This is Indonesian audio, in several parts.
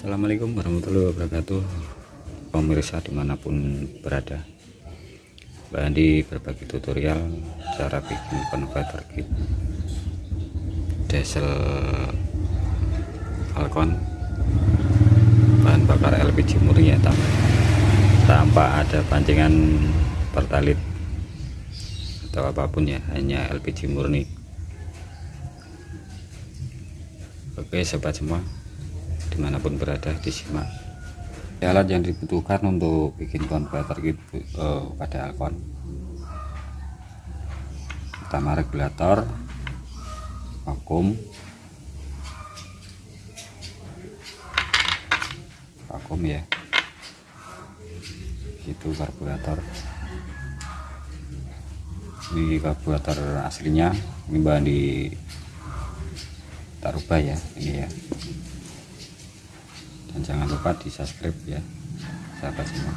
Assalamualaikum warahmatullahi wabarakatuh. Pemirsa di mana pun berada. Mbak Andi berbagi tutorial cara bikin converter kit diesel Falcon. Bahan bakar LPG murni ya tanpa, tanpa ada pancingan pertalit atau apa pun ya hanya LPG murni. Oke sobat semua di mana pun berada disimak. Alat yang dibutuhkan untuk bikin konverter gitu uh, pada Alcon pertama regulator vakum. Vakum ya. Itu karburator. Ini karburator aslinya. Ini bahan di tak rubah ya ini ya dan jangan lupa di subscribe ya sahabat semua.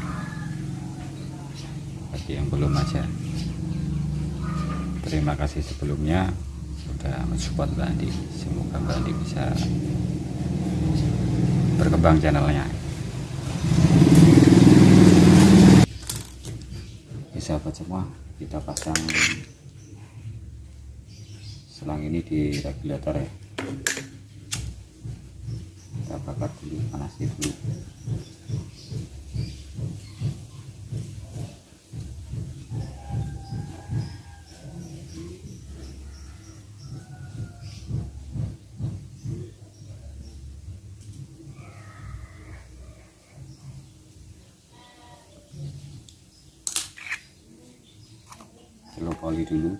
Bagi yang belum aja. Terima kasih sebelumnya. Sudah mensupport Mbak Andi. Semoga Mbak Andi bisa berkembang channelnya. Oke, sahabat semua kita pasang selang ini di regulator ya kita bakar dulu panasi dulu celok oli dulu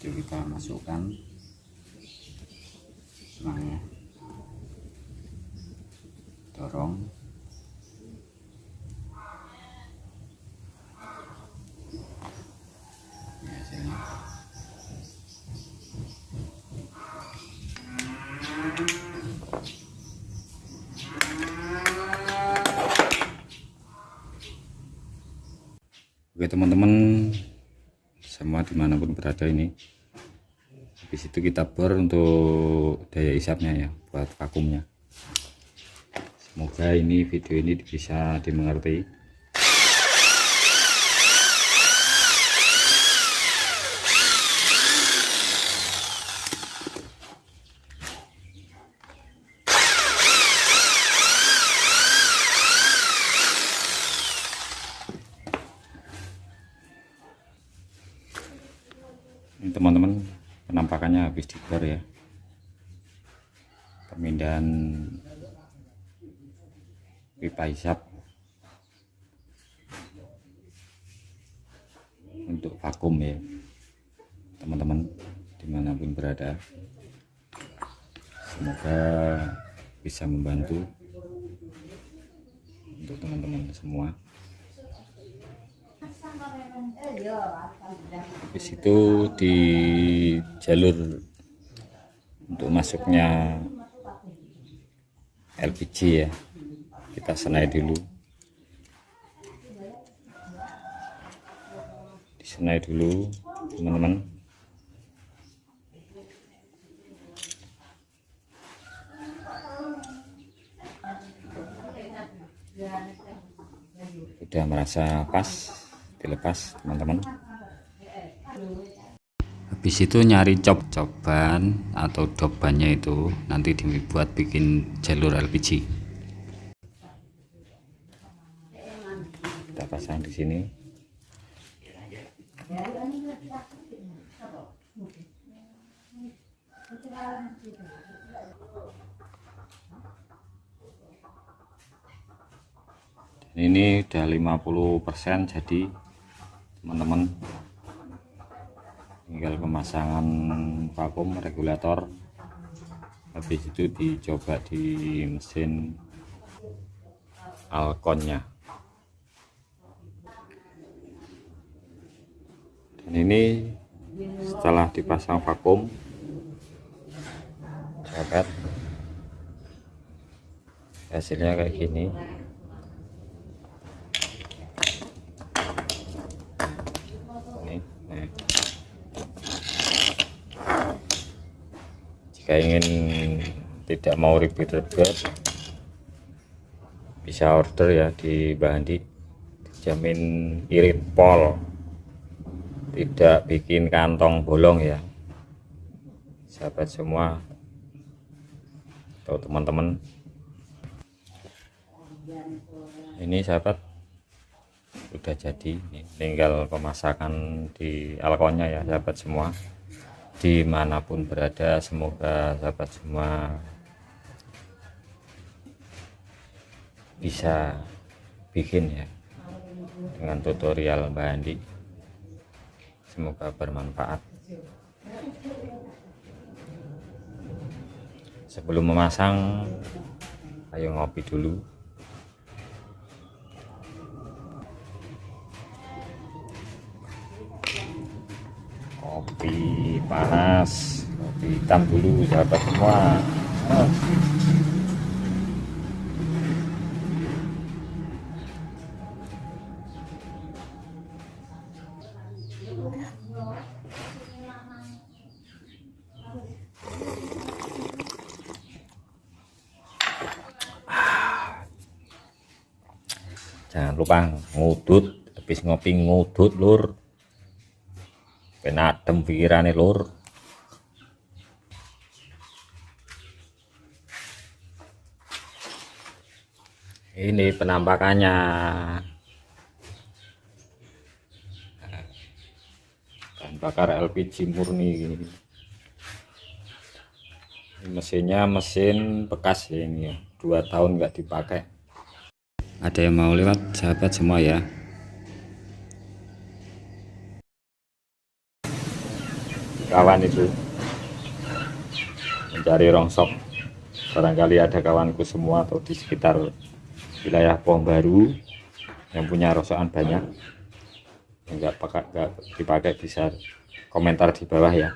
kita masukkan. Selangnya dorong. Oke teman-teman semua di mana pun berada ini habis itu kita bor untuk daya isapnya ya buat vakumnya. Semoga ini video ini bisa dimengerti ini teman-teman penampakannya habis dibor ya. Pemindahan pipa hisap. Untuk vakum ya. Teman-teman di mana pun berada. Semoga bisa membantu untuk teman-teman semua di situ di jalur untuk masuknya LPG ya. Kita senai dulu. Disenai dulu teman-teman. Sudah merasa pas dilepas teman-teman. Habis itu nyari cop-coban atau dobannya itu nanti dibuat bikin jalur LPG kita pasang di sini. Ini udah 50% jadi teman-teman. Tinggal pemasangan vakum regulator. Habis itu dicoba di mesin alkonnya. Dan ini setelah dipasang vakum sahabat hasilnya kayak gini jika ingin tidak mau ribet-ribet bisa order ya di Bandi dijamin irit pol. Tidak bikin kantong bolong ya. Sahabat semua atau teman-teman. Ini sahabat sudah jadi tinggal pemasakan di alkonnya ya sahabat semua di mana pun berada semoga sahabat semua bisa bikin ya dengan tutorial Mbak Andi. Semoga bermanfaat. Sebelum memasang ayo ngopi dulu panas kopi hitam dulu sahabat semua. Jangan lupa ngudut habis ngopi ngudut lur. Penadem pikirannya lur ini penampakannya. Bahan bakar LPG murni ini mesinnya mesin bekas ini ya. Dua tahun nggak dipakai. Ada yang mau lewat? Sahabat semua ya. Kawan itu. Mencari rongsok. Barangkali ada kawanku semua atau di sekitar wilayah Pohon Baru yang punya rosokan banyak. Enggak pakai enggak dipakai bisa komentar di bawah ya.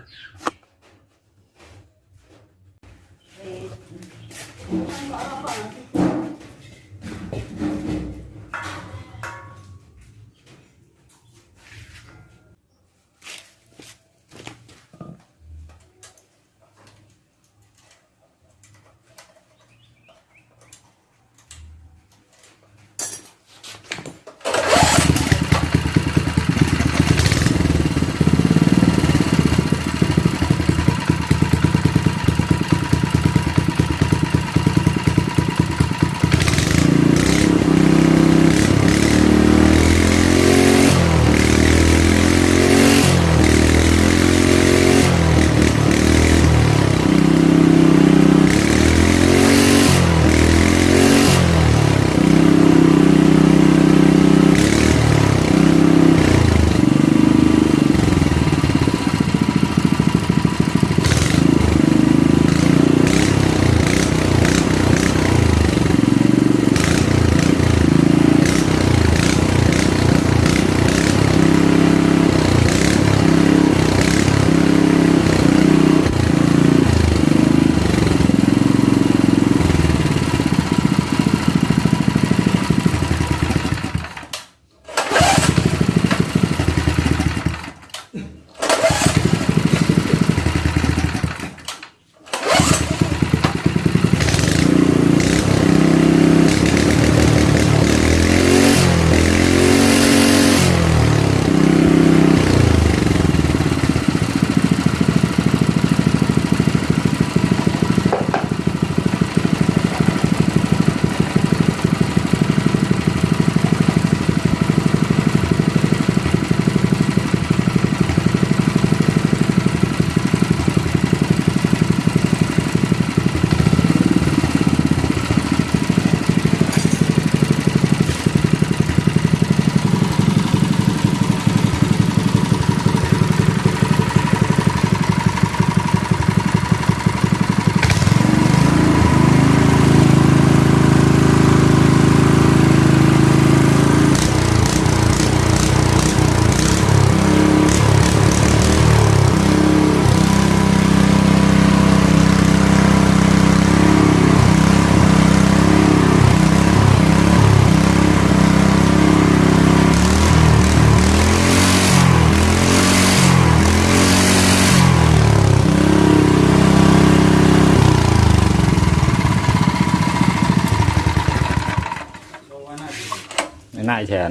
น่าแชน